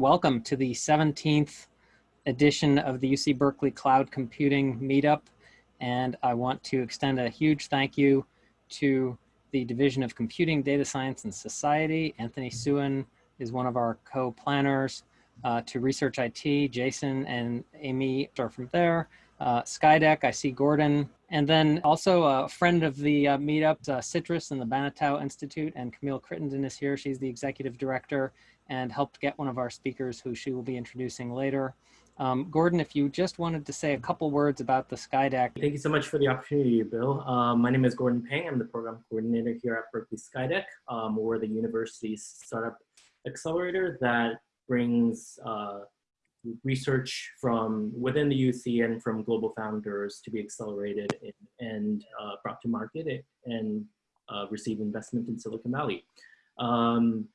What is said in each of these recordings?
Welcome to the 17th edition of the UC Berkeley Cloud Computing Meetup. And I want to extend a huge thank you to the Division of Computing, Data Science, and Society. Anthony Suen is one of our co-planners. Uh, to Research IT, Jason and Amy are from there. Uh, Skydeck, I see Gordon. And then also a friend of the uh, meetup, uh, CITRIS and the Banatao Institute, and Camille Crittenden is here. She's the executive director and helped get one of our speakers who she will be introducing later. Um, Gordon, if you just wanted to say a couple words about the Skydeck. Thank you so much for the opportunity, Bill. Um, my name is Gordon Pang. I'm the program coordinator here at Berkeley Skydeck. Um, we're the university's startup accelerator that brings uh, research from within the UC and from global founders to be accelerated and, uh, brought to market and uh, receive investment in Silicon Valley. Um,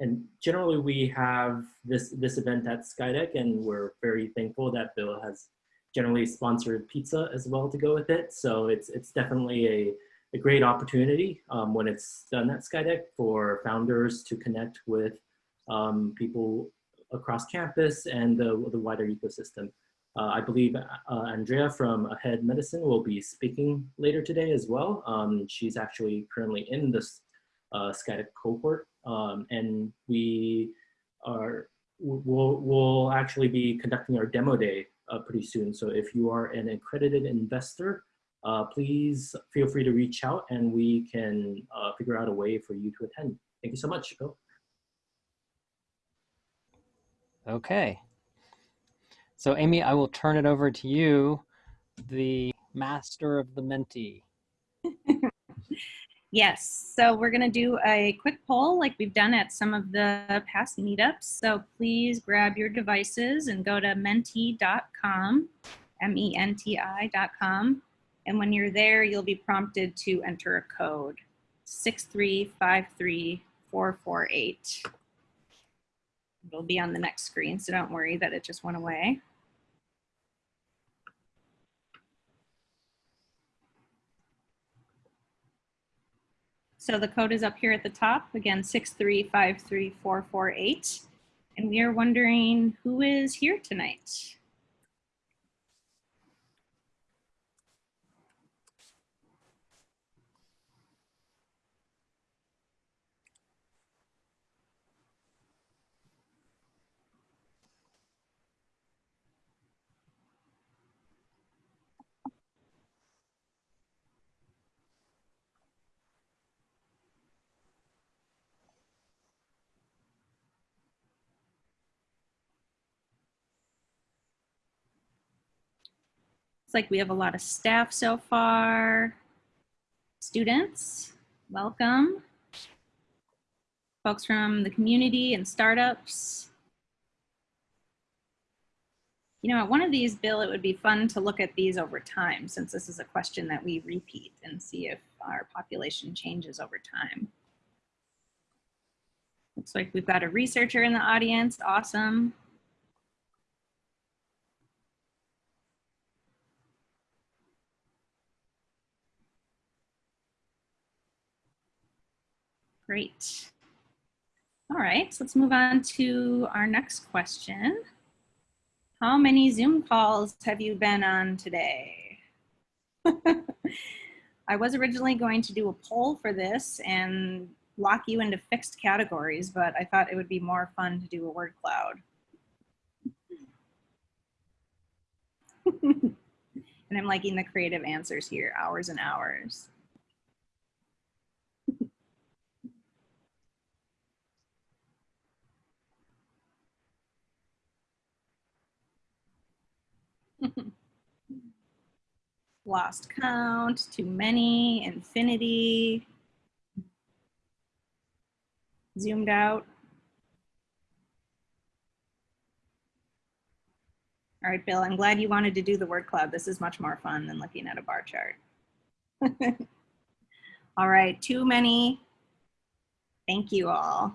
and generally we have this, this event at Skydeck and we're very thankful that Bill has generally sponsored pizza as well to go with it. So it's, it's definitely a, a great opportunity um, when it's done at Skydeck for founders to connect with um, people across campus and the, the wider ecosystem. Uh, I believe uh, Andrea from Ahead Medicine will be speaking later today as well. Um, she's actually currently in this uh, Skydeck cohort um, and we are, we'll, we'll actually be conducting our demo day uh, pretty soon. So if you are an accredited investor, uh, please feel free to reach out and we can uh, figure out a way for you to attend. Thank you so much, Bill. Okay. So Amy, I will turn it over to you, the master of the Menti. yes, so we're gonna do a quick poll like we've done at some of the past meetups. So please grab your devices and go to menti.com, M-E-N-T-I.com. And when you're there, you'll be prompted to enter a code, 6353448. It'll be on the next screen, so don't worry that it just went away. So the code is up here at the top, again, 6353448. And we are wondering who is here tonight? Like we have a lot of staff so far. Students, welcome. Folks from the community and startups. You know, at one of these, Bill, it would be fun to look at these over time since this is a question that we repeat and see if our population changes over time. Looks like we've got a researcher in the audience, awesome. Great. All right, so let's move on to our next question. How many Zoom calls have you been on today? I was originally going to do a poll for this and lock you into fixed categories, but I thought it would be more fun to do a word cloud. and I'm liking the creative answers here, hours and hours. Lost count, too many, infinity, zoomed out. All right, Bill, I'm glad you wanted to do the word cloud. This is much more fun than looking at a bar chart. all right, too many. Thank you all.